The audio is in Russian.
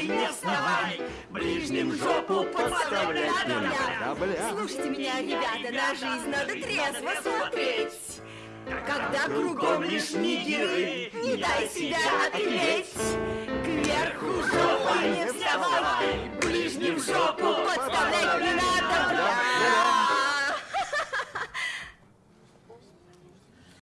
вставай, не вставай! Ближним жопу подставлять нельзя. Слушайте меня, ребята, на жизнь надо трезво смотреть. Когда кругом лишь нигеры, не дай себя опереть. Кверху жопой не вставай, ближним жопу